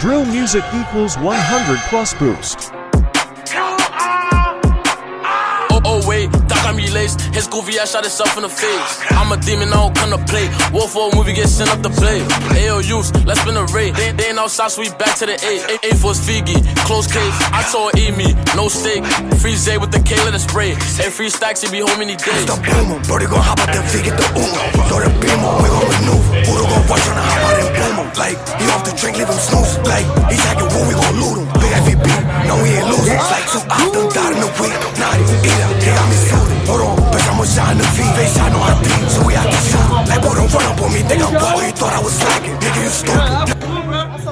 Drill music equals 100 plus boost. Oh, oh wait, that got me laced. His goofy ass shot himself in the face. I'm a demon, I don't come to play. Wolf for a movie, get sent up to play. AOUs, let's spin a raid. They, they ain't outside, so we back to the A. A, a for Figgy, close case. I told eat me, no steak. Free Zay with the K, let it spray. And free stacks, he be home any day. the boomer, Brody gon' hop out the V, get the Uno. Drink, him snooze. Like, he jacking woo, we gon' loot him. Big FVB, no, we ain't losing. It's like two out, them died in the week. Naughty, eater, they got me suited. Hold on, bitch, I'ma shine the V. Face, I know I so we have to shoot. Like, boy, don't run up on me, think I'm boy, you thought I was slacking. Nigga, you stupid.